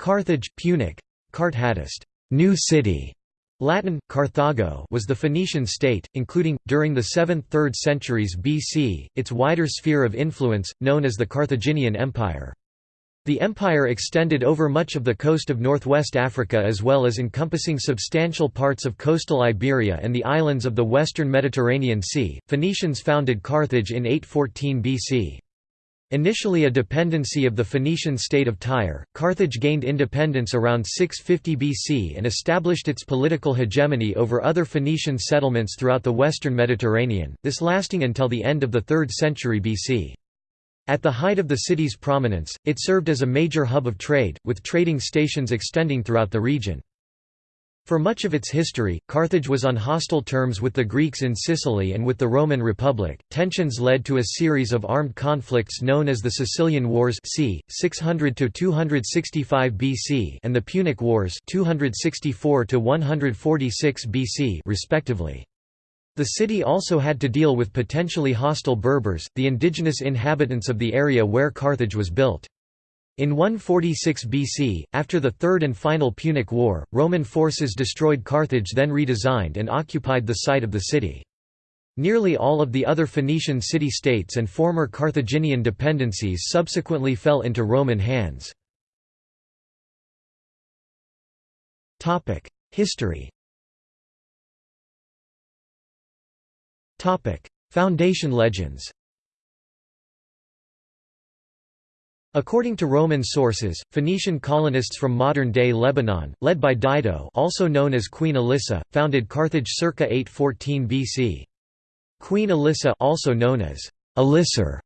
Carthage, Punic, Cart Hadist, new city, Latin, Carthago was the Phoenician state, including, during the 7th–3rd centuries BC, its wider sphere of influence, known as the Carthaginian Empire. The empire extended over much of the coast of northwest Africa as well as encompassing substantial parts of coastal Iberia and the islands of the western Mediterranean Sea. Phoenicians founded Carthage in 814 BC. Initially a dependency of the Phoenician state of Tyre, Carthage gained independence around 650 BC and established its political hegemony over other Phoenician settlements throughout the western Mediterranean, this lasting until the end of the 3rd century BC. At the height of the city's prominence, it served as a major hub of trade, with trading stations extending throughout the region. For much of its history, Carthage was on hostile terms with the Greeks in Sicily and with the Roman Republic. Tensions led to a series of armed conflicts known as the Sicilian Wars c. 600 to 265 BC and the Punic Wars 264 to 146 BC respectively. The city also had to deal with potentially hostile Berbers, the indigenous inhabitants of the area where Carthage was built. In 146 BC, after the Third and final Punic War, Roman forces destroyed Carthage then redesigned and occupied the site of the city. Nearly all of the other Phoenician city-states and former Carthaginian dependencies subsequently fell into Roman hands. History Foundation legends According to Roman sources, Phoenician colonists from modern-day Lebanon, led by Dido also known as Queen Elissa, founded Carthage circa 814 BC. Queen Elissa also known as Alissar,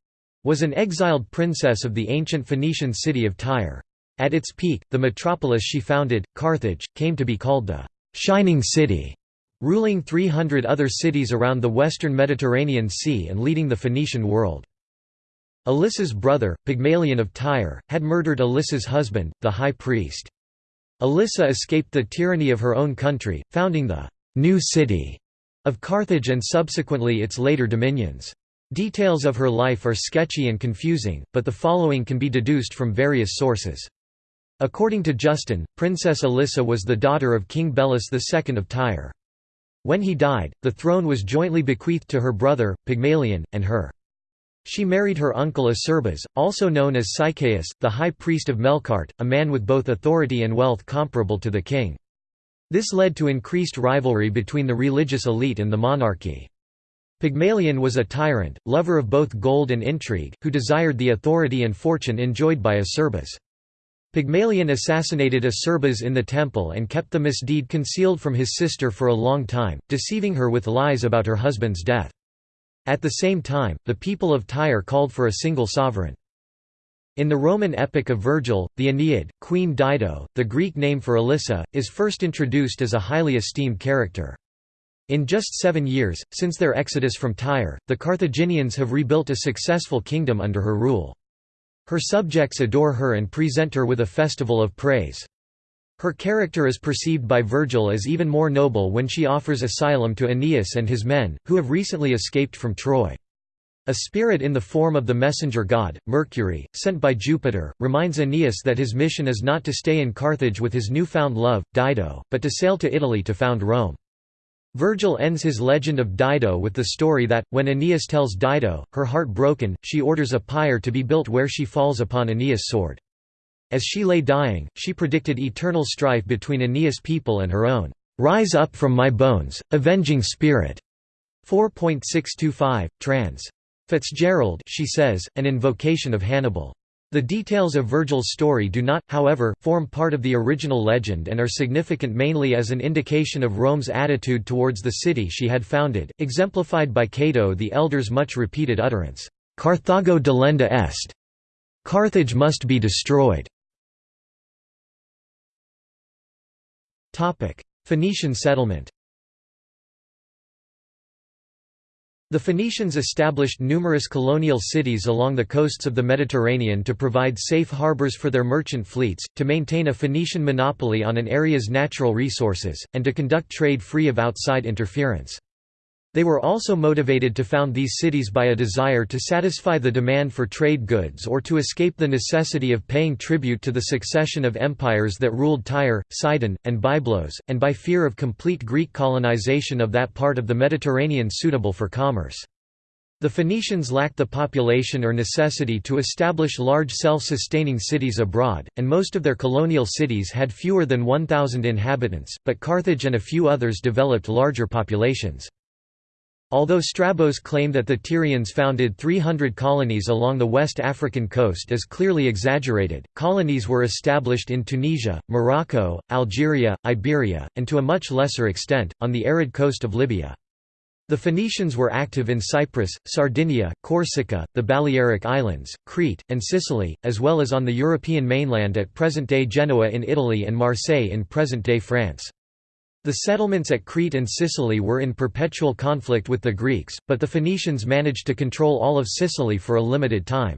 was an exiled princess of the ancient Phoenician city of Tyre. At its peak, the metropolis she founded, Carthage, came to be called the «Shining City», ruling 300 other cities around the western Mediterranean Sea and leading the Phoenician world. Elissa's brother, Pygmalion of Tyre, had murdered Elissa's husband, the high priest. Elissa escaped the tyranny of her own country, founding the «new city» of Carthage and subsequently its later dominions. Details of her life are sketchy and confusing, but the following can be deduced from various sources. According to Justin, Princess Elissa was the daughter of King Belus II of Tyre. When he died, the throne was jointly bequeathed to her brother, Pygmalion, and her. She married her uncle Acerbas, also known as Sychaeus, the high priest of Melqart, a man with both authority and wealth comparable to the king. This led to increased rivalry between the religious elite and the monarchy. Pygmalion was a tyrant, lover of both gold and intrigue, who desired the authority and fortune enjoyed by Acerbas. Pygmalion assassinated Acerbas in the temple and kept the misdeed concealed from his sister for a long time, deceiving her with lies about her husband's death. At the same time, the people of Tyre called for a single sovereign. In the Roman epic of Virgil, the Aeneid, Queen Dido, the Greek name for Elissa, is first introduced as a highly esteemed character. In just seven years, since their exodus from Tyre, the Carthaginians have rebuilt a successful kingdom under her rule. Her subjects adore her and present her with a festival of praise. Her character is perceived by Virgil as even more noble when she offers asylum to Aeneas and his men, who have recently escaped from Troy. A spirit in the form of the messenger god, Mercury, sent by Jupiter, reminds Aeneas that his mission is not to stay in Carthage with his newfound love, Dido, but to sail to Italy to found Rome. Virgil ends his legend of Dido with the story that, when Aeneas tells Dido, her heart broken, she orders a pyre to be built where she falls upon Aeneas' sword. As she lay dying, she predicted eternal strife between Aeneas' people and her own. "'Rise up from my bones, avenging spirit' 4.625, trans. Fitzgerald she says, an invocation of Hannibal. The details of Virgil's story do not, however, form part of the original legend and are significant mainly as an indication of Rome's attitude towards the city she had founded, exemplified by Cato the Elder's much repeated utterance, "'Carthago delenda est' Carthage must be destroyed. Phoenician settlement The Phoenicians established numerous colonial cities along the coasts of the Mediterranean to provide safe harbors for their merchant fleets, to maintain a Phoenician monopoly on an area's natural resources, and to conduct trade free of outside interference. They were also motivated to found these cities by a desire to satisfy the demand for trade goods or to escape the necessity of paying tribute to the succession of empires that ruled Tyre, Sidon, and Byblos, and by fear of complete Greek colonization of that part of the Mediterranean suitable for commerce. The Phoenicians lacked the population or necessity to establish large self-sustaining cities abroad, and most of their colonial cities had fewer than 1,000 inhabitants, but Carthage and a few others developed larger populations. Although Strabo's claim that the Tyrians founded 300 colonies along the West African coast is clearly exaggerated, colonies were established in Tunisia, Morocco, Algeria, Iberia, and to a much lesser extent, on the arid coast of Libya. The Phoenicians were active in Cyprus, Sardinia, Corsica, the Balearic Islands, Crete, and Sicily, as well as on the European mainland at present-day Genoa in Italy and Marseille in present-day France. The settlements at Crete and Sicily were in perpetual conflict with the Greeks, but the Phoenicians managed to control all of Sicily for a limited time.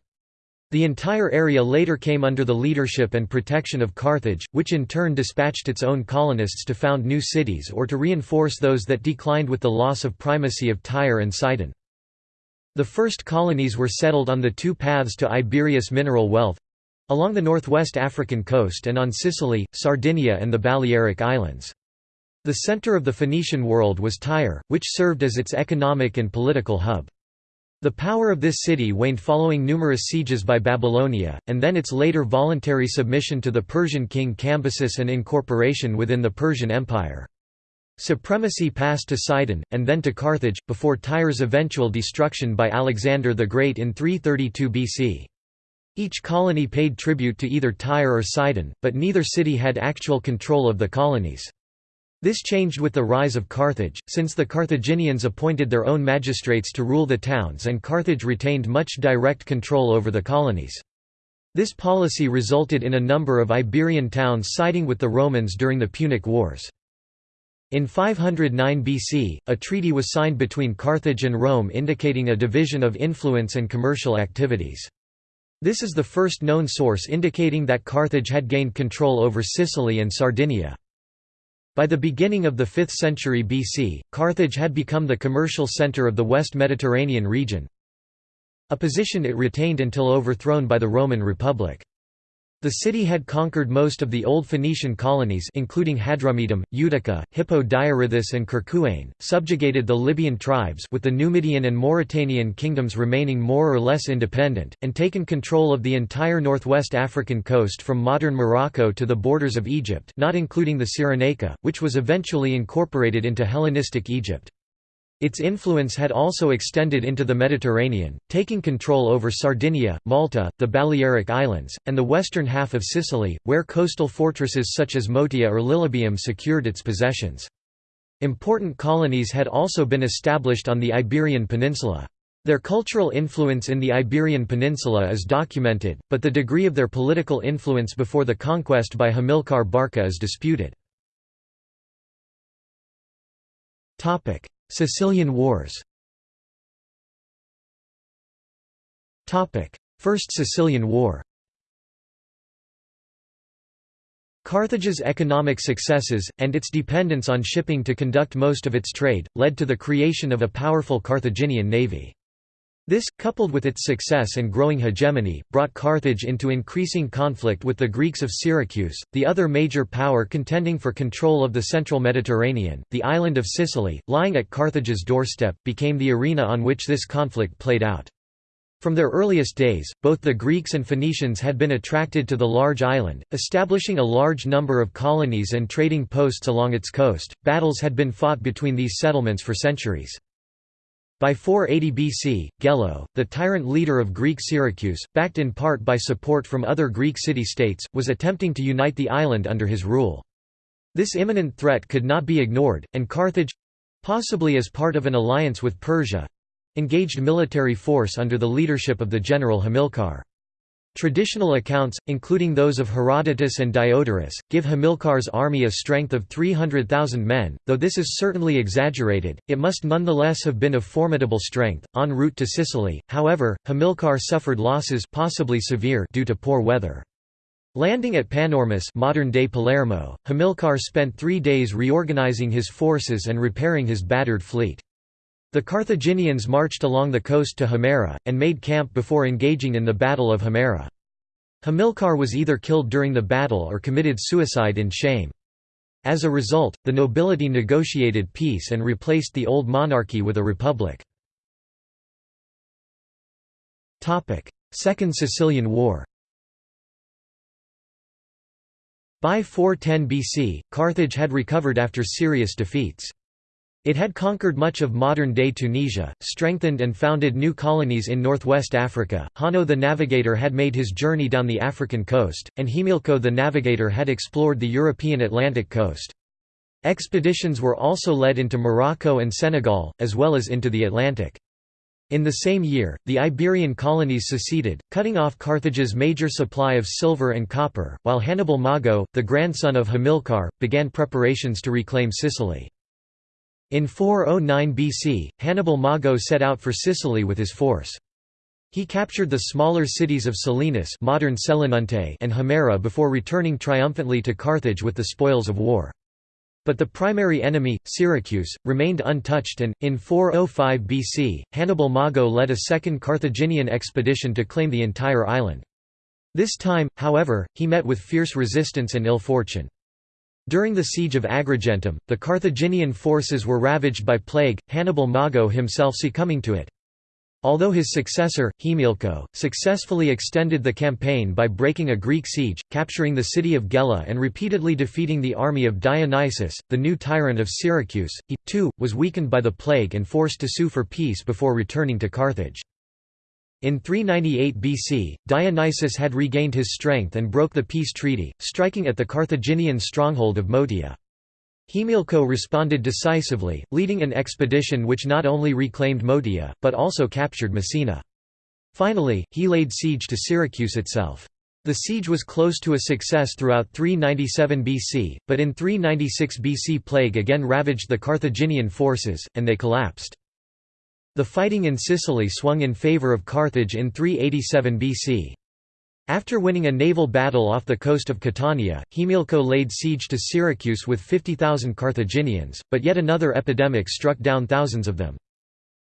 The entire area later came under the leadership and protection of Carthage, which in turn dispatched its own colonists to found new cities or to reinforce those that declined with the loss of primacy of Tyre and Sidon. The first colonies were settled on the two paths to Iberia's mineral wealth—along the northwest African coast and on Sicily, Sardinia and the Balearic Islands. The center of the Phoenician world was Tyre, which served as its economic and political hub. The power of this city waned following numerous sieges by Babylonia, and then its later voluntary submission to the Persian king Cambyses and incorporation within the Persian Empire. Supremacy passed to Sidon, and then to Carthage, before Tyre's eventual destruction by Alexander the Great in 332 BC. Each colony paid tribute to either Tyre or Sidon, but neither city had actual control of the colonies. This changed with the rise of Carthage, since the Carthaginians appointed their own magistrates to rule the towns and Carthage retained much direct control over the colonies. This policy resulted in a number of Iberian towns siding with the Romans during the Punic Wars. In 509 BC, a treaty was signed between Carthage and Rome indicating a division of influence and commercial activities. This is the first known source indicating that Carthage had gained control over Sicily and Sardinia. By the beginning of the 5th century BC, Carthage had become the commercial center of the West Mediterranean region, a position it retained until overthrown by the Roman Republic. The city had conquered most of the old Phoenician colonies including Hadrumetum, Utica, Hippo Diarrhytus and Kerkuane, subjugated the Libyan tribes with the Numidian and Mauritanian kingdoms remaining more or less independent, and taken control of the entire northwest African coast from modern Morocco to the borders of Egypt not including the Cyrenaica, which was eventually incorporated into Hellenistic Egypt. Its influence had also extended into the Mediterranean, taking control over Sardinia, Malta, the Balearic Islands, and the western half of Sicily, where coastal fortresses such as Motia or Lilybaeum secured its possessions. Important colonies had also been established on the Iberian Peninsula. Their cultural influence in the Iberian Peninsula is documented, but the degree of their political influence before the conquest by Hamilcar Barca is disputed. Sicilian Wars. First Sicilian War. Carthage's economic successes, and its dependence on shipping to conduct most of its trade, led to the creation of a powerful Carthaginian navy. This, coupled with its success and growing hegemony, brought Carthage into increasing conflict with the Greeks of Syracuse, the other major power contending for control of the central Mediterranean. The island of Sicily, lying at Carthage's doorstep, became the arena on which this conflict played out. From their earliest days, both the Greeks and Phoenicians had been attracted to the large island, establishing a large number of colonies and trading posts along its coast. Battles had been fought between these settlements for centuries. By 480 BC, Gelo, the tyrant leader of Greek Syracuse, backed in part by support from other Greek city-states, was attempting to unite the island under his rule. This imminent threat could not be ignored, and Carthage—possibly as part of an alliance with Persia—engaged military force under the leadership of the general Hamilcar. Traditional accounts, including those of Herodotus and Diodorus, give Hamilcar's army a strength of 300,000 men, though this is certainly exaggerated, it must nonetheless have been of formidable strength. En route to Sicily, however, Hamilcar suffered losses possibly severe due to poor weather. Landing at Panormus modern-day Palermo, Hamilcar spent three days reorganizing his forces and repairing his battered fleet. The Carthaginians marched along the coast to Himera, and made camp before engaging in the Battle of Himera. Hamilcar was either killed during the battle or committed suicide in shame. As a result, the nobility negotiated peace and replaced the old monarchy with a republic. Second Sicilian War By 410 BC, Carthage had recovered after serious defeats. It had conquered much of modern-day Tunisia, strengthened and founded new colonies in northwest Africa. Hanno the Navigator had made his journey down the African coast, and Himilco the Navigator had explored the European Atlantic coast. Expeditions were also led into Morocco and Senegal, as well as into the Atlantic. In the same year, the Iberian colonies seceded, cutting off Carthage's major supply of silver and copper, while Hannibal Mago, the grandson of Hamilcar, began preparations to reclaim Sicily. In 409 BC, Hannibal Mago set out for Sicily with his force. He captured the smaller cities of Selinus modern and Himera before returning triumphantly to Carthage with the spoils of war. But the primary enemy, Syracuse, remained untouched and, in 405 BC, Hannibal Mago led a second Carthaginian expedition to claim the entire island. This time, however, he met with fierce resistance and ill fortune. During the siege of Agrigentum, the Carthaginian forces were ravaged by plague, Hannibal Mago himself succumbing to it. Although his successor, Himilco, successfully extended the campaign by breaking a Greek siege, capturing the city of Gela and repeatedly defeating the army of Dionysius, the new tyrant of Syracuse, he, too, was weakened by the plague and forced to sue for peace before returning to Carthage. In 398 BC, Dionysius had regained his strength and broke the peace treaty, striking at the Carthaginian stronghold of Motia. Himilco responded decisively, leading an expedition which not only reclaimed Motia, but also captured Messina. Finally, he laid siege to Syracuse itself. The siege was close to a success throughout 397 BC, but in 396 BC plague again ravaged the Carthaginian forces, and they collapsed. The fighting in Sicily swung in favour of Carthage in 387 BC. After winning a naval battle off the coast of Catania, Himilco laid siege to Syracuse with 50,000 Carthaginians, but yet another epidemic struck down thousands of them.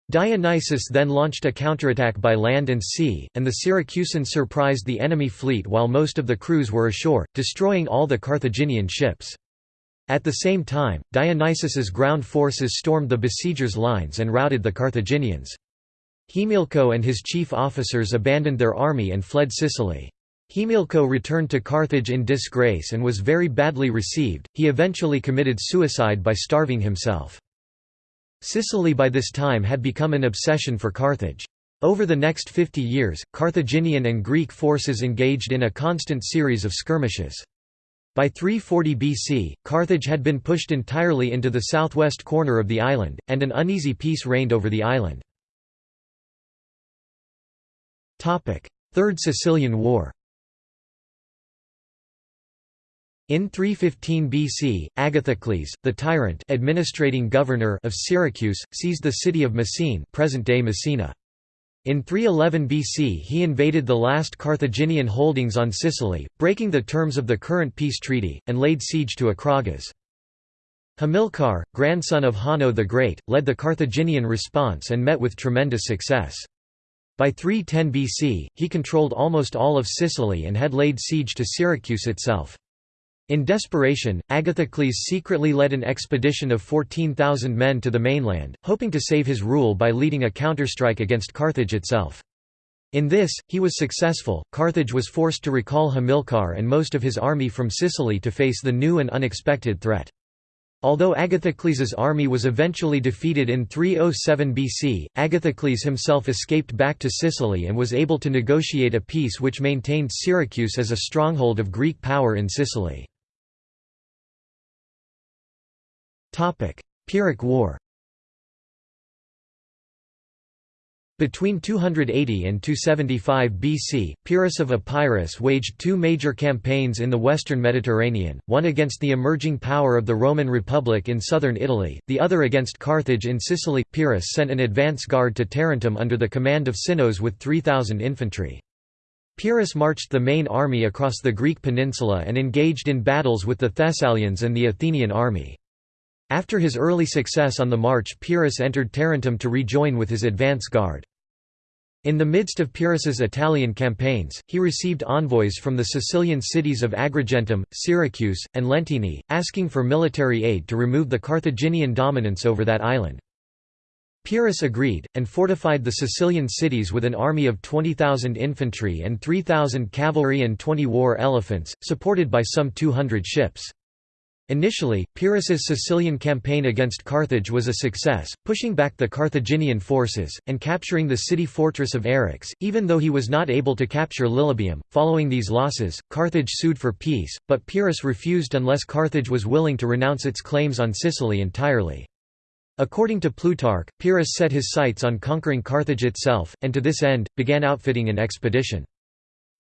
Dionysius then launched a counterattack by land and sea, and the Syracusans surprised the enemy fleet while most of the crews were ashore, destroying all the Carthaginian ships. At the same time, Dionysius's ground forces stormed the besiegers' lines and routed the Carthaginians. Himilco and his chief officers abandoned their army and fled Sicily. Himilco returned to Carthage in disgrace and was very badly received, he eventually committed suicide by starving himself. Sicily by this time had become an obsession for Carthage. Over the next 50 years, Carthaginian and Greek forces engaged in a constant series of skirmishes. By 340 BC, Carthage had been pushed entirely into the southwest corner of the island, and an uneasy peace reigned over the island. Third Sicilian War In 315 BC, Agathocles, the tyrant administrating governor of Syracuse, seized the city of Messene present-day Messina. In 311 BC he invaded the last Carthaginian holdings on Sicily, breaking the terms of the current peace treaty, and laid siege to Acragas. Hamilcar, grandson of Hanno the Great, led the Carthaginian response and met with tremendous success. By 310 BC, he controlled almost all of Sicily and had laid siege to Syracuse itself. In desperation, Agathocles secretly led an expedition of 14,000 men to the mainland, hoping to save his rule by leading a counterstrike against Carthage itself. In this, he was successful. Carthage was forced to recall Hamilcar and most of his army from Sicily to face the new and unexpected threat. Although Agathocles's army was eventually defeated in 307 BC, Agathocles himself escaped back to Sicily and was able to negotiate a peace which maintained Syracuse as a stronghold of Greek power in Sicily. Pyrrhic War Between 280 and 275 BC, Pyrrhus of Epirus waged two major campaigns in the western Mediterranean, one against the emerging power of the Roman Republic in southern Italy, the other against Carthage in Sicily. Pyrrhus sent an advance guard to Tarentum under the command of Cineas with 3,000 infantry. Pyrrhus marched the main army across the Greek peninsula and engaged in battles with the Thessalians and the Athenian army. After his early success on the march Pyrrhus entered Tarentum to rejoin with his advance guard. In the midst of Pyrrhus's Italian campaigns, he received envoys from the Sicilian cities of Agrigentum, Syracuse, and Leontini, asking for military aid to remove the Carthaginian dominance over that island. Pyrrhus agreed, and fortified the Sicilian cities with an army of 20,000 infantry and 3,000 cavalry and 20 war elephants, supported by some 200 ships. Initially, Pyrrhus's Sicilian campaign against Carthage was a success, pushing back the Carthaginian forces, and capturing the city fortress of Eryx, even though he was not able to capture Lilybaeum. Following these losses, Carthage sued for peace, but Pyrrhus refused unless Carthage was willing to renounce its claims on Sicily entirely. According to Plutarch, Pyrrhus set his sights on conquering Carthage itself, and to this end, began outfitting an expedition.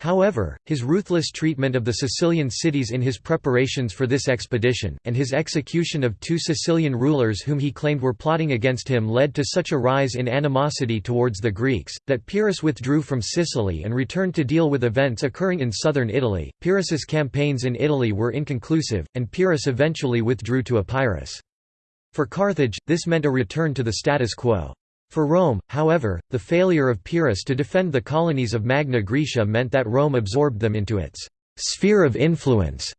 However, his ruthless treatment of the Sicilian cities in his preparations for this expedition, and his execution of two Sicilian rulers whom he claimed were plotting against him led to such a rise in animosity towards the Greeks, that Pyrrhus withdrew from Sicily and returned to deal with events occurring in southern Italy. Pyrrhus's campaigns in Italy were inconclusive, and Pyrrhus eventually withdrew to Epirus. For Carthage, this meant a return to the status quo. For Rome, however, the failure of Pyrrhus to defend the colonies of Magna Graecia meant that Rome absorbed them into its «sphere of influence»,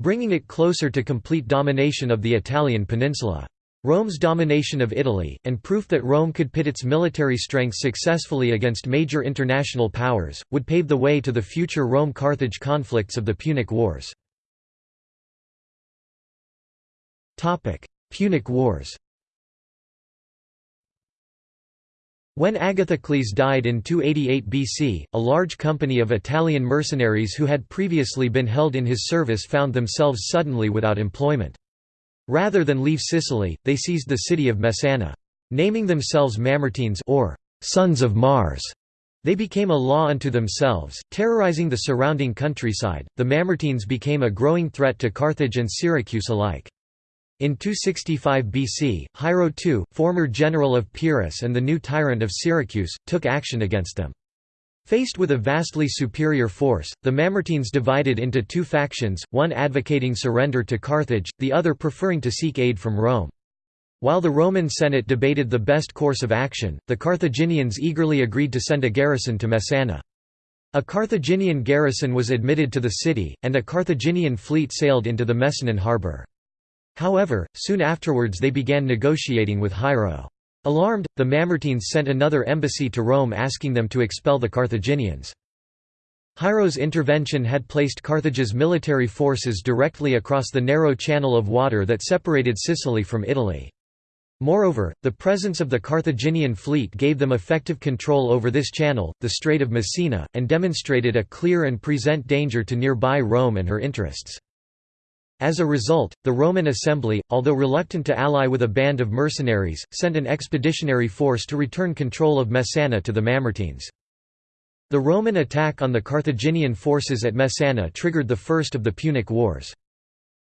bringing it closer to complete domination of the Italian peninsula. Rome's domination of Italy, and proof that Rome could pit its military strength successfully against major international powers, would pave the way to the future Rome–Carthage conflicts of the Punic Wars. Punic Wars When Agathocles died in 288 BC, a large company of Italian mercenaries who had previously been held in his service found themselves suddenly without employment. Rather than leave Sicily, they seized the city of Messana. Naming themselves Mamertines or «sons of Mars», they became a law unto themselves, terrorizing the surrounding countryside. The Mamertines became a growing threat to Carthage and Syracuse alike. In 265 BC, Hiero II, former general of Pyrrhus and the new tyrant of Syracuse, took action against them. Faced with a vastly superior force, the Mamertines divided into two factions, one advocating surrender to Carthage, the other preferring to seek aid from Rome. While the Roman Senate debated the best course of action, the Carthaginians eagerly agreed to send a garrison to Messana. A Carthaginian garrison was admitted to the city, and a Carthaginian fleet sailed into the Messanan harbour. However, soon afterwards they began negotiating with Hiero. Alarmed, the Mamertines sent another embassy to Rome asking them to expel the Carthaginians. Hiero's intervention had placed Carthage's military forces directly across the narrow channel of water that separated Sicily from Italy. Moreover, the presence of the Carthaginian fleet gave them effective control over this channel, the Strait of Messina, and demonstrated a clear and present danger to nearby Rome and her interests. As a result, the Roman assembly, although reluctant to ally with a band of mercenaries, sent an expeditionary force to return control of Messana to the Mamertines. The Roman attack on the Carthaginian forces at Messana triggered the first of the Punic Wars.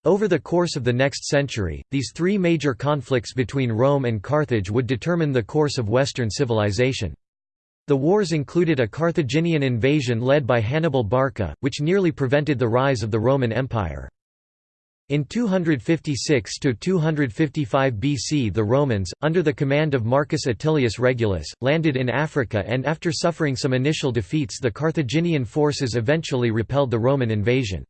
Over the course of the next century, these three major conflicts between Rome and Carthage would determine the course of Western civilization. The wars included a Carthaginian invasion led by Hannibal Barca, which nearly prevented the rise of the Roman Empire. In 256–255 BC the Romans, under the command of Marcus Atilius Regulus, landed in Africa and after suffering some initial defeats the Carthaginian forces eventually repelled the Roman invasion.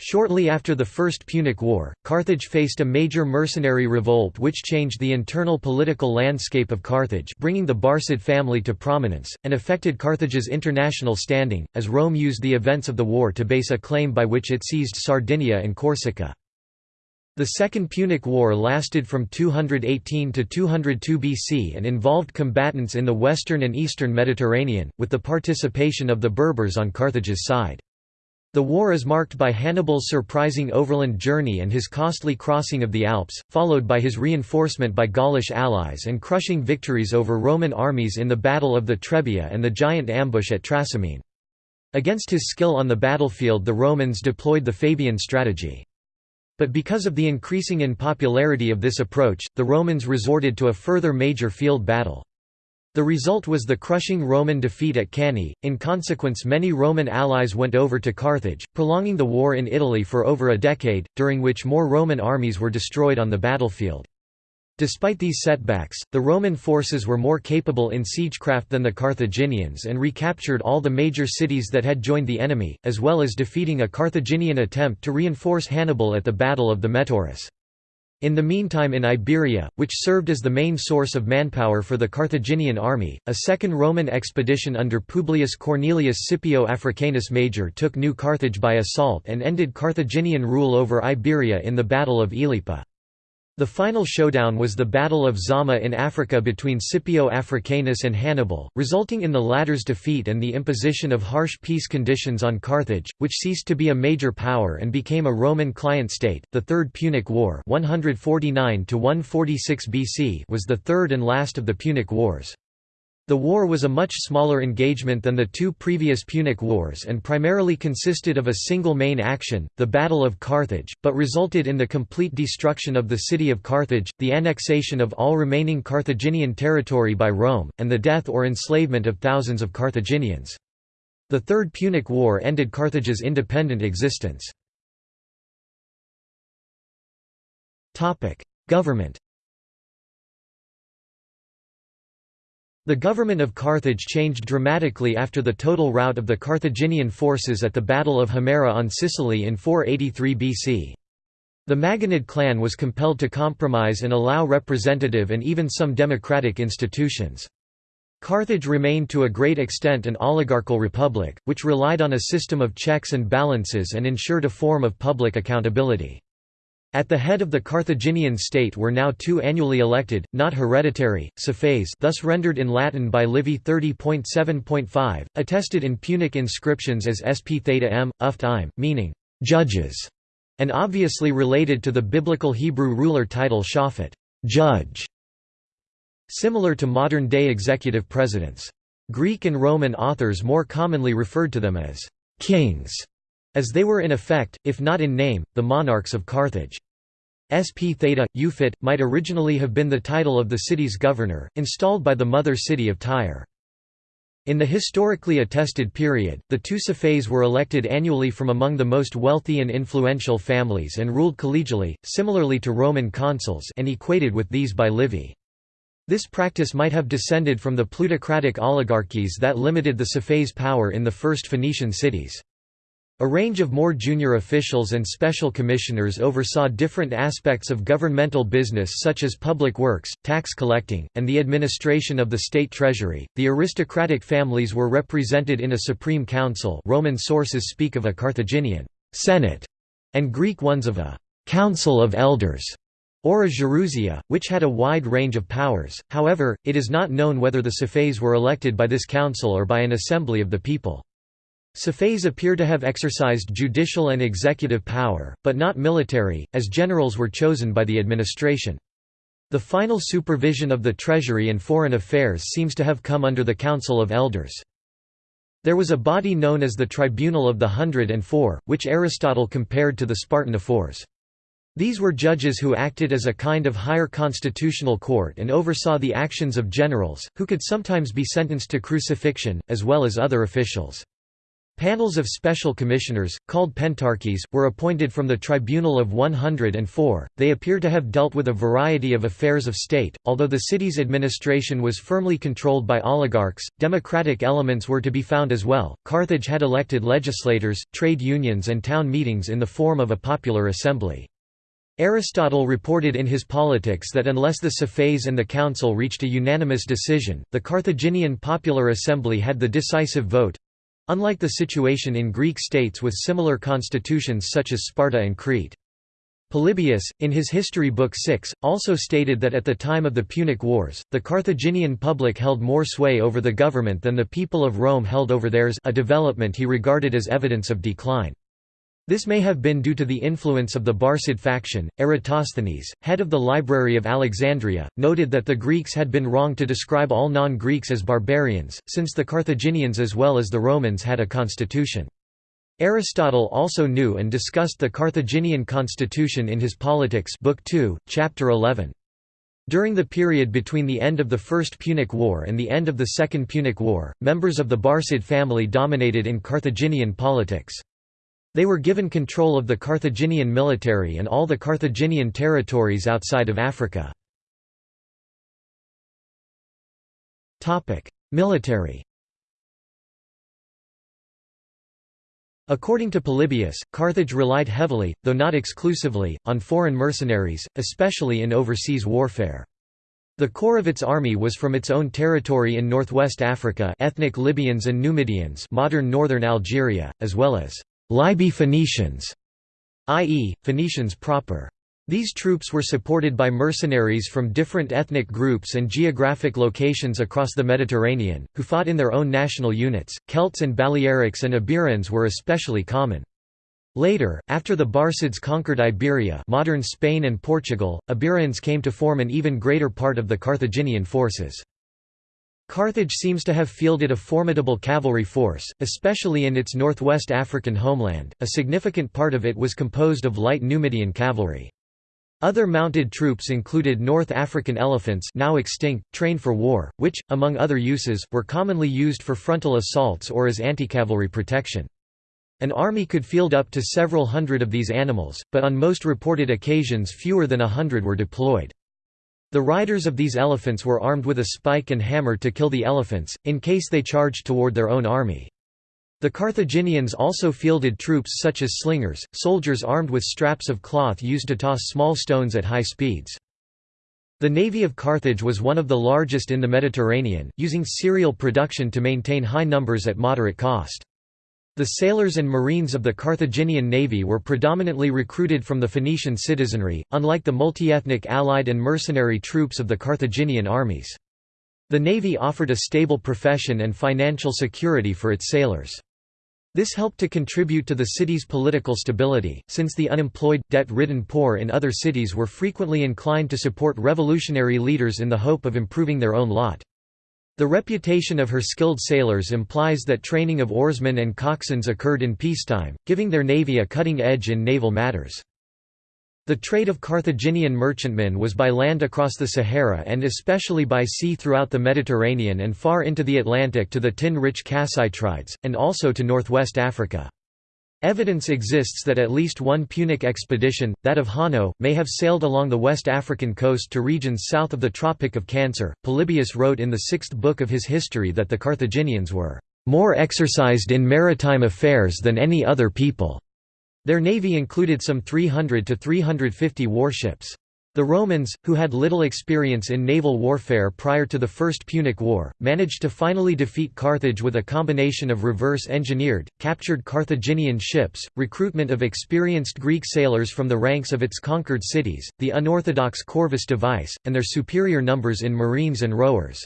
Shortly after the First Punic War, Carthage faced a major mercenary revolt which changed the internal political landscape of Carthage bringing the Barcid family to prominence, and affected Carthage's international standing, as Rome used the events of the war to base a claim by which it seized Sardinia and Corsica. The Second Punic War lasted from 218 to 202 BC and involved combatants in the western and eastern Mediterranean, with the participation of the Berbers on Carthage's side. The war is marked by Hannibal's surprising overland journey and his costly crossing of the Alps, followed by his reinforcement by Gaulish allies and crushing victories over Roman armies in the Battle of the Trebia and the giant ambush at Trasimene. Against his skill on the battlefield the Romans deployed the Fabian strategy. But because of the increasing unpopularity of this approach, the Romans resorted to a further major field battle. The result was the crushing Roman defeat at Cannae, in consequence many Roman allies went over to Carthage, prolonging the war in Italy for over a decade, during which more Roman armies were destroyed on the battlefield. Despite these setbacks, the Roman forces were more capable in siegecraft than the Carthaginians and recaptured all the major cities that had joined the enemy, as well as defeating a Carthaginian attempt to reinforce Hannibal at the Battle of the Metaurus. In the meantime in Iberia, which served as the main source of manpower for the Carthaginian army, a second Roman expedition under Publius Cornelius Scipio Africanus Major took New Carthage by assault and ended Carthaginian rule over Iberia in the Battle of Ilipa. The final showdown was the Battle of Zama in Africa between Scipio Africanus and Hannibal, resulting in the latter's defeat and the imposition of harsh peace conditions on Carthage, which ceased to be a major power and became a Roman client state. The Third Punic War, 149 to 146 BC, was the third and last of the Punic Wars. The war was a much smaller engagement than the two previous Punic Wars and primarily consisted of a single main action, the Battle of Carthage, but resulted in the complete destruction of the city of Carthage, the annexation of all remaining Carthaginian territory by Rome, and the death or enslavement of thousands of Carthaginians. The Third Punic War ended Carthage's independent existence. Government The government of Carthage changed dramatically after the total rout of the Carthaginian forces at the Battle of Himera on Sicily in 483 BC. The Magonid clan was compelled to compromise and allow representative and even some democratic institutions. Carthage remained to a great extent an oligarchical republic, which relied on a system of checks and balances and ensured a form of public accountability. At the head of the Carthaginian state were now two annually elected, not hereditary, Sophaes thus rendered in Latin by Livy 30.7.5, attested in Punic inscriptions as sp theta m, uft im, meaning, judges, and obviously related to the biblical Hebrew ruler title shafat judge", similar to modern-day executive presidents. Greek and Roman authors more commonly referred to them as «kings», as they were in effect, if not in name, the monarchs of Carthage. Sp Theta, Euphat, might originally have been the title of the city's governor, installed by the mother city of Tyre. In the historically attested period, the two Sophaes were elected annually from among the most wealthy and influential families and ruled collegially, similarly to Roman consuls and equated with these by Livy. This practice might have descended from the plutocratic oligarchies that limited the Sophaes' power in the first Phoenician cities. A range of more junior officials and special commissioners oversaw different aspects of governmental business such as public works, tax collecting, and the administration of the state treasury. The aristocratic families were represented in a supreme council. Roman sources speak of a Carthaginian senate and Greek ones of a council of elders or a gerousia, which had a wide range of powers. However, it is not known whether the Sophaes were elected by this council or by an assembly of the people. Sophaes appear to have exercised judicial and executive power, but not military, as generals were chosen by the administration. The final supervision of the treasury and foreign affairs seems to have come under the Council of Elders. There was a body known as the Tribunal of the Hundred and Four, which Aristotle compared to the Spartan ephors. These were judges who acted as a kind of higher constitutional court and oversaw the actions of generals, who could sometimes be sentenced to crucifixion, as well as other officials. Panels of special commissioners, called pentarches, were appointed from the Tribunal of 104. They appear to have dealt with a variety of affairs of state. Although the city's administration was firmly controlled by oligarchs, democratic elements were to be found as well. Carthage had elected legislators, trade unions, and town meetings in the form of a popular assembly. Aristotle reported in his Politics that unless the Sophaes and the council reached a unanimous decision, the Carthaginian Popular Assembly had the decisive vote, Unlike the situation in Greek states with similar constitutions such as Sparta and Crete. Polybius, in his History Book 6, also stated that at the time of the Punic Wars, the Carthaginian public held more sway over the government than the people of Rome held over theirs a development he regarded as evidence of decline. This may have been due to the influence of the Barcid faction. Eratosthenes, head of the Library of Alexandria, noted that the Greeks had been wrong to describe all non Greeks as barbarians, since the Carthaginians as well as the Romans had a constitution. Aristotle also knew and discussed the Carthaginian constitution in his Politics Book 2, Chapter 11. During the period between the end of the First Punic War and the end of the Second Punic War, members of the Barcid family dominated in Carthaginian politics. They were given control of the Carthaginian military and all the Carthaginian territories outside of Africa. Military According to Polybius, Carthage relied heavily, though not exclusively, on foreign mercenaries, especially in overseas warfare. The core of its army was from its own territory in northwest Africa ethnic Libyans and Numidians modern northern Algeria, as well as Libye Phoenicians, i.e., Phoenicians proper. These troops were supported by mercenaries from different ethnic groups and geographic locations across the Mediterranean, who fought in their own national units. Celts and Balearics and Iberians were especially common. Later, after the Barcids conquered Iberia modern Spain and Portugal, Iberians came to form an even greater part of the Carthaginian forces. Carthage seems to have fielded a formidable cavalry force, especially in its northwest African homeland, a significant part of it was composed of light Numidian cavalry. Other mounted troops included North African elephants now extinct, trained for war, which, among other uses, were commonly used for frontal assaults or as anti-cavalry protection. An army could field up to several hundred of these animals, but on most reported occasions fewer than a hundred were deployed. The riders of these elephants were armed with a spike and hammer to kill the elephants, in case they charged toward their own army. The Carthaginians also fielded troops such as slingers, soldiers armed with straps of cloth used to toss small stones at high speeds. The navy of Carthage was one of the largest in the Mediterranean, using serial production to maintain high numbers at moderate cost. The sailors and marines of the Carthaginian navy were predominantly recruited from the Phoenician citizenry, unlike the multi-ethnic allied and mercenary troops of the Carthaginian armies. The navy offered a stable profession and financial security for its sailors. This helped to contribute to the city's political stability, since the unemployed, debt-ridden poor in other cities were frequently inclined to support revolutionary leaders in the hope of improving their own lot. The reputation of her skilled sailors implies that training of oarsmen and coxswains occurred in peacetime, giving their navy a cutting edge in naval matters. The trade of Carthaginian merchantmen was by land across the Sahara and especially by sea throughout the Mediterranean and far into the Atlantic to the tin-rich Kassiterides, and also to northwest Africa. Evidence exists that at least one Punic expedition, that of Hanno, may have sailed along the West African coast to regions south of the Tropic of Cancer. Polybius wrote in the sixth book of his history that the Carthaginians were more exercised in maritime affairs than any other people. Their navy included some 300 to 350 warships. The Romans, who had little experience in naval warfare prior to the First Punic War, managed to finally defeat Carthage with a combination of reverse-engineered, captured Carthaginian ships, recruitment of experienced Greek sailors from the ranks of its conquered cities, the unorthodox Corvus device, and their superior numbers in marines and rowers.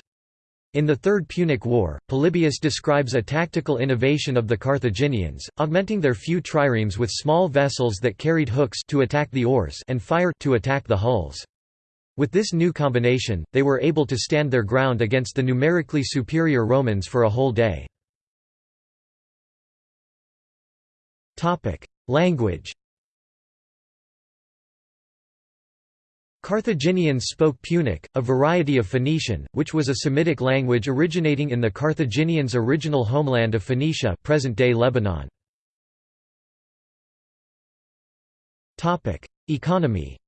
In the Third Punic War, Polybius describes a tactical innovation of the Carthaginians, augmenting their few triremes with small vessels that carried hooks to attack the oars and fire to attack the hulls. With this new combination, they were able to stand their ground against the numerically superior Romans for a whole day. Language Carthaginians spoke Punic, a variety of Phoenician, which was a Semitic language originating in the Carthaginians' original homeland of Phoenicia present-day Lebanon. Economy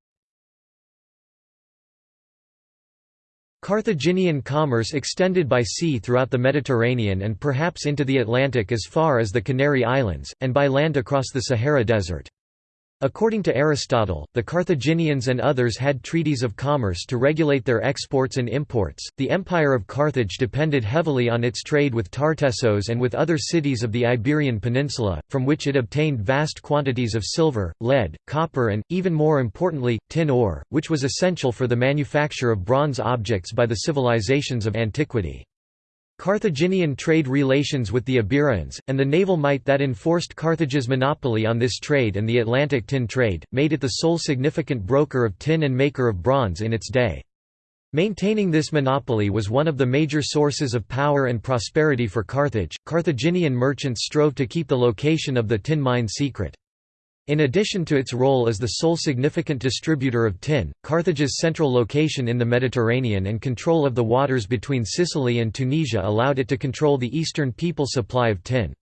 Carthaginian commerce extended by sea throughout the Mediterranean and perhaps into the Atlantic as far as the Canary Islands, and by land across the Sahara Desert. According to Aristotle, the Carthaginians and others had treaties of commerce to regulate their exports and imports. The Empire of Carthage depended heavily on its trade with Tartessos and with other cities of the Iberian Peninsula, from which it obtained vast quantities of silver, lead, copper, and, even more importantly, tin ore, which was essential for the manufacture of bronze objects by the civilizations of antiquity. Carthaginian trade relations with the Iberians, and the naval might that enforced Carthage's monopoly on this trade and the Atlantic tin trade, made it the sole significant broker of tin and maker of bronze in its day. Maintaining this monopoly was one of the major sources of power and prosperity for Carthage. Carthaginian merchants strove to keep the location of the tin mine secret. In addition to its role as the sole significant distributor of tin, Carthage's central location in the Mediterranean and control of the waters between Sicily and Tunisia allowed it to control the eastern people supply of tin.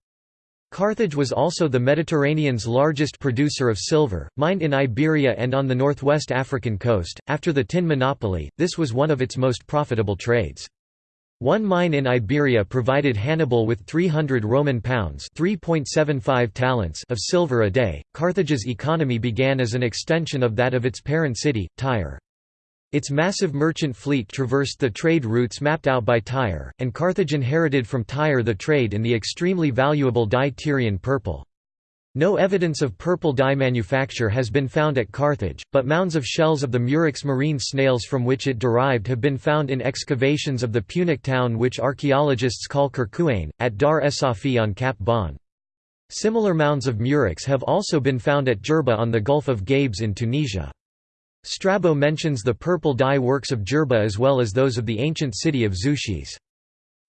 Carthage was also the Mediterranean's largest producer of silver, mined in Iberia and on the northwest African coast. After the tin monopoly, this was one of its most profitable trades. One mine in Iberia provided Hannibal with 300 Roman pounds (3.75 talents) of silver a day. Carthage's economy began as an extension of that of its parent city, Tyre. Its massive merchant fleet traversed the trade routes mapped out by Tyre, and Carthage inherited from Tyre the trade in the extremely valuable dye Tyrian purple. No evidence of purple dye manufacture has been found at Carthage, but mounds of shells of the murex marine snails from which it derived have been found in excavations of the Punic town which archaeologists call Kerkuane, at Dar es Safi on Cap Bon. Similar mounds of murex have also been found at Jerba on the Gulf of Gabes in Tunisia. Strabo mentions the purple dye works of Jerba as well as those of the ancient city of Zeuxis.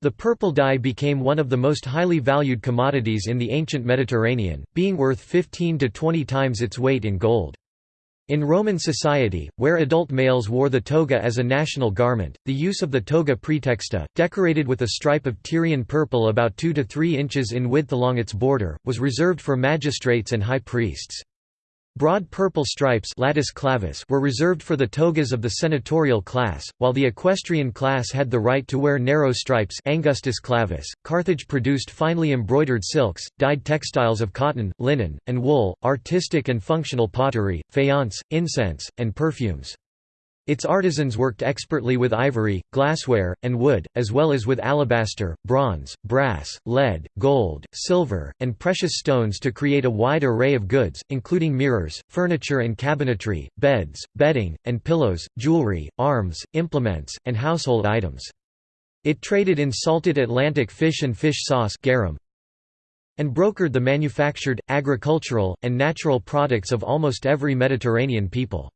The purple dye became one of the most highly valued commodities in the ancient Mediterranean, being worth 15 to 20 times its weight in gold. In Roman society, where adult males wore the toga as a national garment, the use of the toga praetexta, decorated with a stripe of Tyrian purple about 2 to 3 inches in width along its border, was reserved for magistrates and high priests. Broad purple stripes latus clavus were reserved for the togas of the senatorial class, while the equestrian class had the right to wear narrow stripes angustus clavus. .Carthage produced finely embroidered silks, dyed textiles of cotton, linen, and wool, artistic and functional pottery, faience, incense, and perfumes. Its artisans worked expertly with ivory, glassware, and wood, as well as with alabaster, bronze, brass, lead, gold, silver, and precious stones to create a wide array of goods, including mirrors, furniture and cabinetry, beds, bedding, and pillows, jewelry, arms, implements, and household items. It traded in salted Atlantic fish and fish sauce garum, and brokered the manufactured, agricultural, and natural products of almost every Mediterranean people.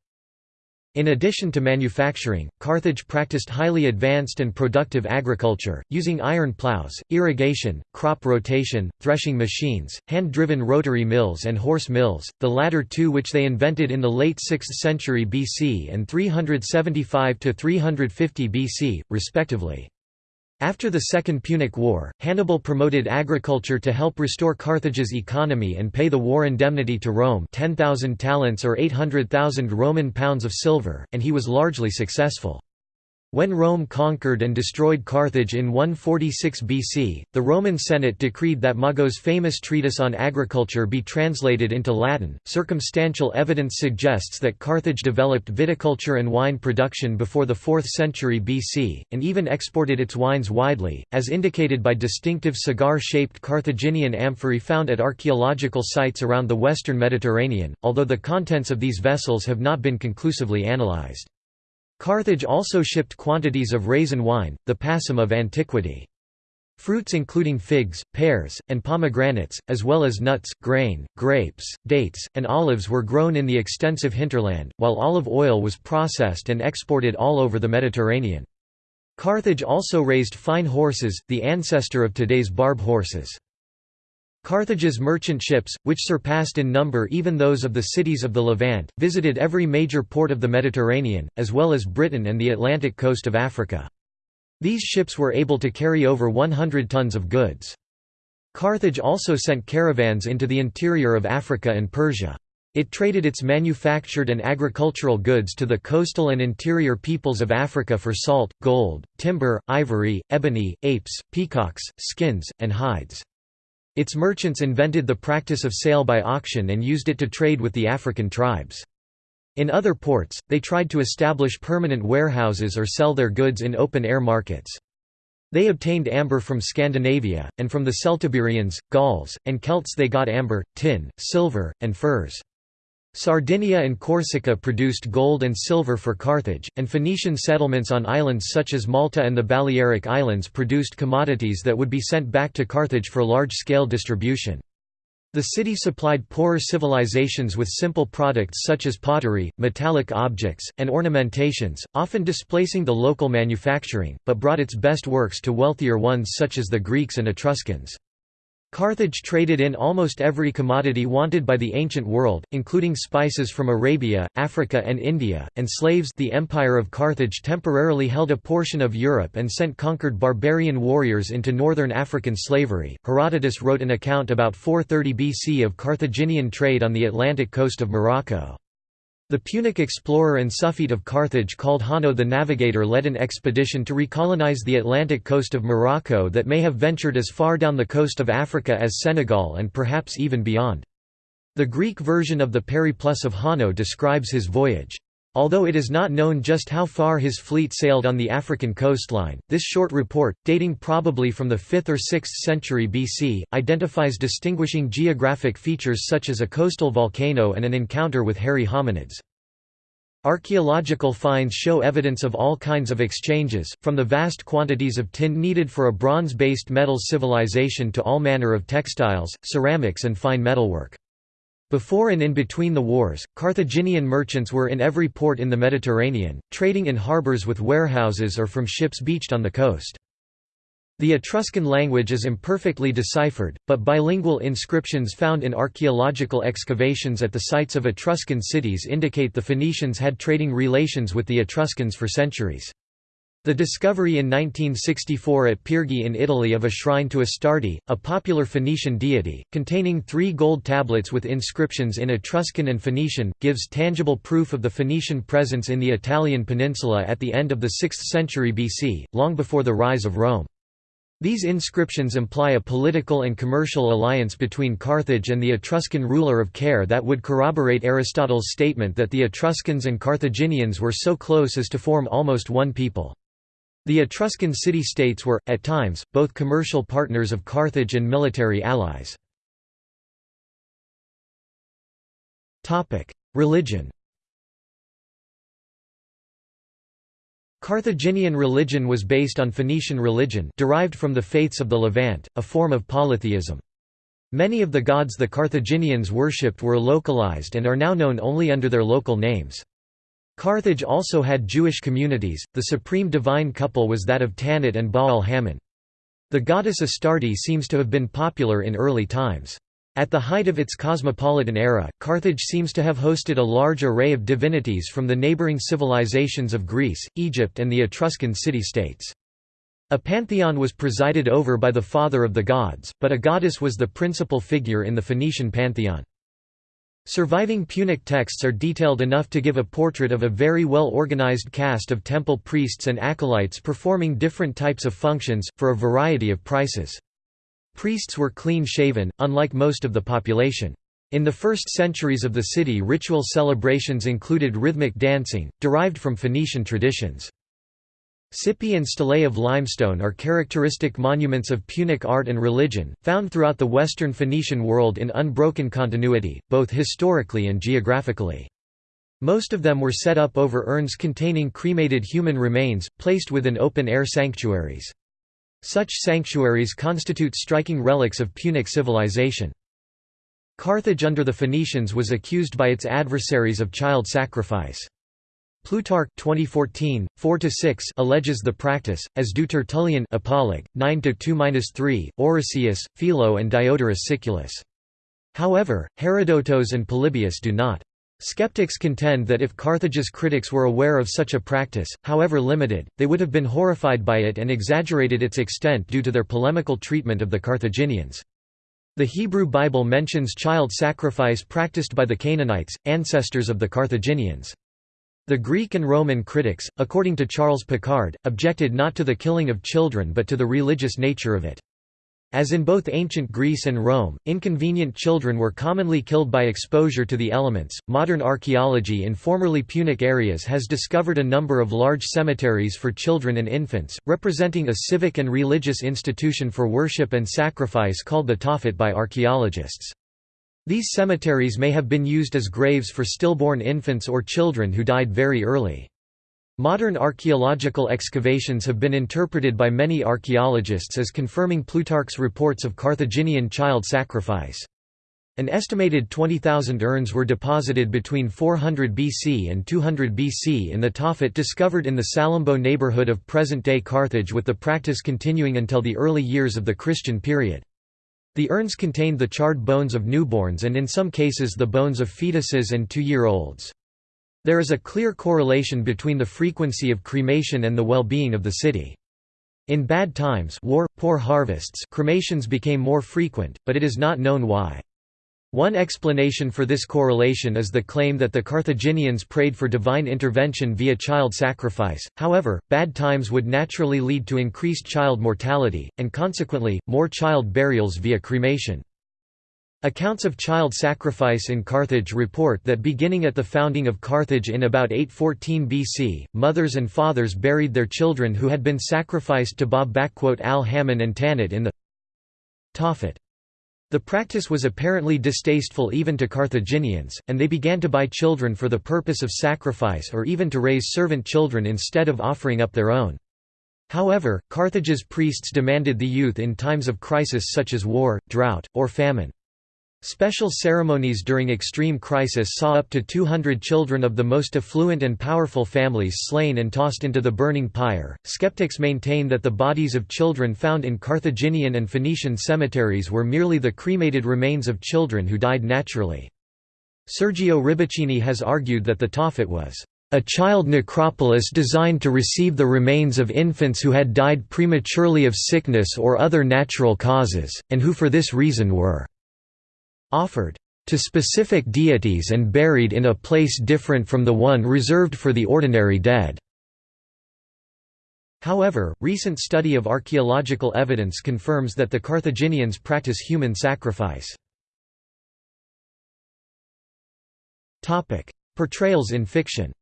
In addition to manufacturing, Carthage practiced highly advanced and productive agriculture, using iron plows, irrigation, crop rotation, threshing machines, hand-driven rotary mills and horse mills, the latter two which they invented in the late 6th century BC and 375–350 BC, respectively. After the Second Punic War, Hannibal promoted agriculture to help restore Carthage's economy and pay the war indemnity to Rome 10,000 talents or 800,000 Roman pounds of silver, and he was largely successful. When Rome conquered and destroyed Carthage in 146 BC, the Roman Senate decreed that Mago's famous treatise on agriculture be translated into Latin. Circumstantial evidence suggests that Carthage developed viticulture and wine production before the 4th century BC, and even exported its wines widely, as indicated by distinctive cigar shaped Carthaginian amphorae found at archaeological sites around the western Mediterranean, although the contents of these vessels have not been conclusively analyzed. Carthage also shipped quantities of raisin wine, the passum of antiquity. Fruits including figs, pears, and pomegranates, as well as nuts, grain, grapes, dates, and olives were grown in the extensive hinterland, while olive oil was processed and exported all over the Mediterranean. Carthage also raised fine horses, the ancestor of today's barb horses. Carthage's merchant ships, which surpassed in number even those of the cities of the Levant, visited every major port of the Mediterranean, as well as Britain and the Atlantic coast of Africa. These ships were able to carry over 100 tons of goods. Carthage also sent caravans into the interior of Africa and Persia. It traded its manufactured and agricultural goods to the coastal and interior peoples of Africa for salt, gold, timber, ivory, ebony, apes, peacocks, skins, and hides. Its merchants invented the practice of sale by auction and used it to trade with the African tribes. In other ports, they tried to establish permanent warehouses or sell their goods in open-air markets. They obtained amber from Scandinavia, and from the Celtiberians, Gauls, and Celts they got amber, tin, silver, and furs. Sardinia and Corsica produced gold and silver for Carthage, and Phoenician settlements on islands such as Malta and the Balearic Islands produced commodities that would be sent back to Carthage for large-scale distribution. The city supplied poorer civilizations with simple products such as pottery, metallic objects, and ornamentations, often displacing the local manufacturing, but brought its best works to wealthier ones such as the Greeks and Etruscans. Carthage traded in almost every commodity wanted by the ancient world, including spices from Arabia, Africa and India, and slaves the Empire of Carthage temporarily held a portion of Europe and sent conquered barbarian warriors into northern African slavery. Herodotus wrote an account about 430 BC of Carthaginian trade on the Atlantic coast of Morocco. The Punic explorer and Suffete of Carthage called Hanno the Navigator led an expedition to recolonize the Atlantic coast of Morocco that may have ventured as far down the coast of Africa as Senegal and perhaps even beyond. The Greek version of the Periplus of Hanno describes his voyage. Although it is not known just how far his fleet sailed on the African coastline, this short report, dating probably from the 5th or 6th century BC, identifies distinguishing geographic features such as a coastal volcano and an encounter with hairy hominids. Archaeological finds show evidence of all kinds of exchanges, from the vast quantities of tin needed for a bronze-based metal civilization to all manner of textiles, ceramics and fine metalwork. Before and in between the wars, Carthaginian merchants were in every port in the Mediterranean, trading in harbours with warehouses or from ships beached on the coast. The Etruscan language is imperfectly deciphered, but bilingual inscriptions found in archaeological excavations at the sites of Etruscan cities indicate the Phoenicians had trading relations with the Etruscans for centuries. The discovery in 1964 at Pyrgi in Italy of a shrine to Astarte, a popular Phoenician deity, containing three gold tablets with inscriptions in Etruscan and Phoenician, gives tangible proof of the Phoenician presence in the Italian peninsula at the end of the 6th century BC, long before the rise of Rome. These inscriptions imply a political and commercial alliance between Carthage and the Etruscan ruler of Caere that would corroborate Aristotle's statement that the Etruscans and Carthaginians were so close as to form almost one people. The Etruscan city-states were, at times, both commercial partners of Carthage and military allies. Religion Carthaginian religion was based on Phoenician religion derived from the faiths of the Levant, a form of polytheism. Many of the gods the Carthaginians worshipped were localized and are now known only under their local names. Carthage also had Jewish communities, the supreme divine couple was that of Tanit and Baal Hammon. The goddess Astarte seems to have been popular in early times. At the height of its cosmopolitan era, Carthage seems to have hosted a large array of divinities from the neighboring civilizations of Greece, Egypt and the Etruscan city-states. A pantheon was presided over by the father of the gods, but a goddess was the principal figure in the Phoenician pantheon. Surviving Punic texts are detailed enough to give a portrait of a very well-organized caste of temple priests and acolytes performing different types of functions, for a variety of prices. Priests were clean-shaven, unlike most of the population. In the first centuries of the city ritual celebrations included rhythmic dancing, derived from Phoenician traditions. Cippi and stelae of limestone are characteristic monuments of Punic art and religion, found throughout the western Phoenician world in unbroken continuity, both historically and geographically. Most of them were set up over urns containing cremated human remains, placed within open-air sanctuaries. Such sanctuaries constitute striking relics of Punic civilization. Carthage under the Phoenicians was accused by its adversaries of child sacrifice. Plutarch 2014, 4–6 alleges the practice, as do Tertullian Apologue, 9–2–3, Orosius, Philo and Diodorus Siculus. However, Herodotus and Polybius do not. Skeptics contend that if Carthage's critics were aware of such a practice, however limited, they would have been horrified by it and exaggerated its extent due to their polemical treatment of the Carthaginians. The Hebrew Bible mentions child sacrifice practiced by the Canaanites, ancestors of the Carthaginians. The Greek and Roman critics, according to Charles Picard, objected not to the killing of children but to the religious nature of it. As in both ancient Greece and Rome, inconvenient children were commonly killed by exposure to the elements. Modern archaeology in formerly Punic areas has discovered a number of large cemeteries for children and infants, representing a civic and religious institution for worship and sacrifice called the Tophet by archaeologists. These cemeteries may have been used as graves for stillborn infants or children who died very early. Modern archaeological excavations have been interpreted by many archaeologists as confirming Plutarch's reports of Carthaginian child sacrifice. An estimated 20,000 urns were deposited between 400 BC and 200 BC in the Tophet discovered in the Salammbô neighborhood of present-day Carthage with the practice continuing until the early years of the Christian period. The urns contained the charred bones of newborns and in some cases the bones of fetuses and two-year-olds. There is a clear correlation between the frequency of cremation and the well-being of the city. In bad times war, poor harvests cremations became more frequent, but it is not known why. One explanation for this correlation is the claim that the Carthaginians prayed for divine intervention via child sacrifice, however, bad times would naturally lead to increased child mortality, and consequently, more child burials via cremation. Accounts of child sacrifice in Carthage report that beginning at the founding of Carthage in about 814 BC, mothers and fathers buried their children who had been sacrificed to Baal Hammon and Tanit in the Tophet. The practice was apparently distasteful even to Carthaginians, and they began to buy children for the purpose of sacrifice or even to raise servant children instead of offering up their own. However, Carthage's priests demanded the youth in times of crisis such as war, drought, or famine. Special ceremonies during extreme crisis saw up to 200 children of the most affluent and powerful families slain and tossed into the burning pyre. Skeptics maintain that the bodies of children found in Carthaginian and Phoenician cemeteries were merely the cremated remains of children who died naturally. Sergio Ribichini has argued that the Tophet was a child necropolis designed to receive the remains of infants who had died prematurely of sickness or other natural causes, and who for this reason were offered to specific deities and buried in a place different from the one reserved for the ordinary dead. However, recent study of archaeological evidence confirms that the Carthaginians practice human sacrifice. Portrayals in fiction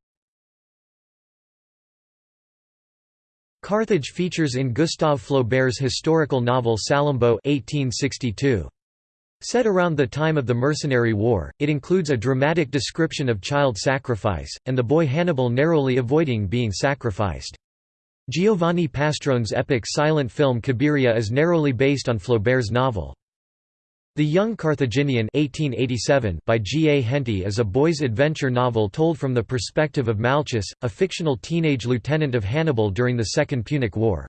Carthage features in Gustave Flaubert's historical novel Salammbô 1862. Set around the time of the Mercenary War, it includes a dramatic description of child sacrifice, and the boy Hannibal narrowly avoiding being sacrificed. Giovanni Pastrone's epic silent film Cabiria is narrowly based on Flaubert's novel. The Young Carthaginian 1887 by G. A. Henty is a boy's adventure novel told from the perspective of Malchus, a fictional teenage lieutenant of Hannibal during the Second Punic War.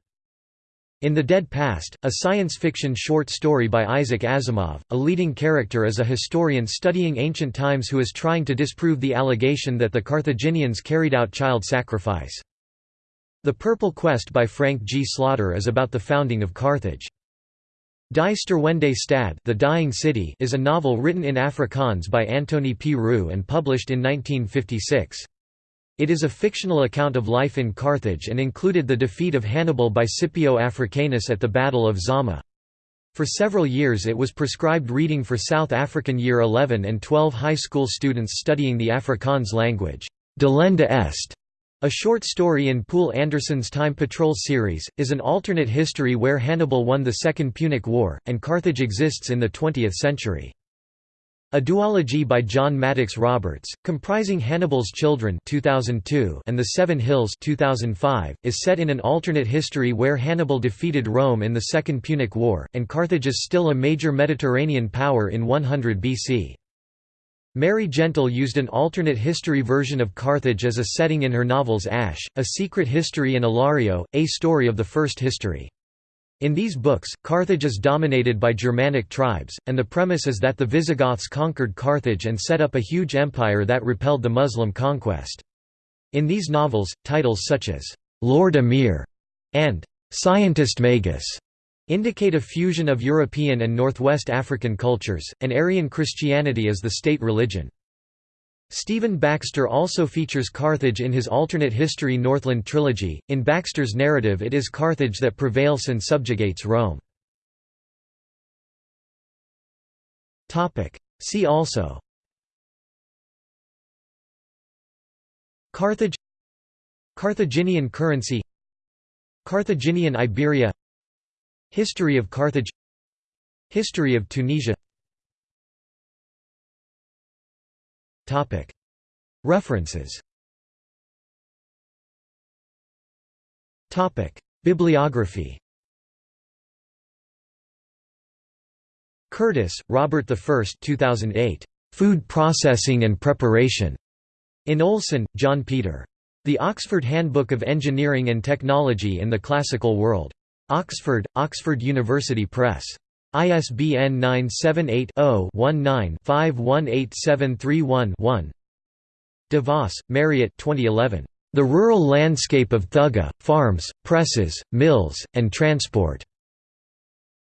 In the Dead Past, a science fiction short story by Isaac Asimov, a leading character is a historian studying ancient times who is trying to disprove the allegation that the Carthaginians carried out child sacrifice. The Purple Quest by Frank G. Slaughter is about the founding of Carthage. Die Sterwende Stad the Dying City is a novel written in Afrikaans by Antoni P. Roux and published in 1956. It is a fictional account of life in Carthage and included the defeat of Hannibal by Scipio Africanus at the Battle of Zama. For several years it was prescribed reading for South African Year 11 and 12 high school students studying the Afrikaans language. Delenda Est, a short story in Poul Anderson's Time Patrol series, is an alternate history where Hannibal won the Second Punic War, and Carthage exists in the 20th century. A duology by John Maddox Roberts, comprising Hannibal's Children 2002 and The Seven Hills 2005, is set in an alternate history where Hannibal defeated Rome in the Second Punic War, and Carthage is still a major Mediterranean power in 100 BC. Mary Gentle used an alternate history version of Carthage as a setting in her novels Ash, A Secret History and Ilario, A Story of the First History. In these books, Carthage is dominated by Germanic tribes, and the premise is that the Visigoths conquered Carthage and set up a huge empire that repelled the Muslim conquest. In these novels, titles such as, "'Lord Emir' and "'Scientist Magus' indicate a fusion of European and Northwest African cultures, and Arian Christianity as the state religion. Stephen Baxter also features Carthage in his alternate history Northland trilogy. In Baxter's narrative, it is Carthage that prevails and subjugates Rome. Topic: See also. Carthage. Carthaginian currency. Carthaginian Iberia. History of Carthage. History of Tunisia References Bibliography Curtis, Robert I 2008. Food Processing and Preparation. In Oleson, John Peter. The Oxford Handbook of Engineering and Technology in the Classical World. Oxford, Oxford University Press. ISBN 978-0-19-518731-1 De Vos, Mariette 2011. The Rural Landscape of Thugga, Farms, Presses, Mills, and Transport.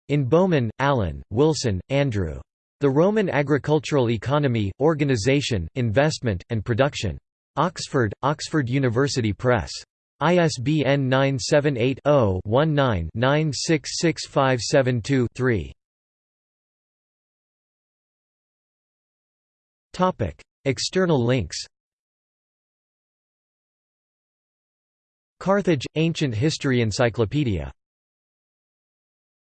In Bowman, Alan, Wilson, Andrew. The The Roman Agricultural Economy, Organization, Investment, and Production. Oxford, Oxford University Press. ISBN 978 0 19 966572 3. External links Carthage – Ancient History Encyclopedia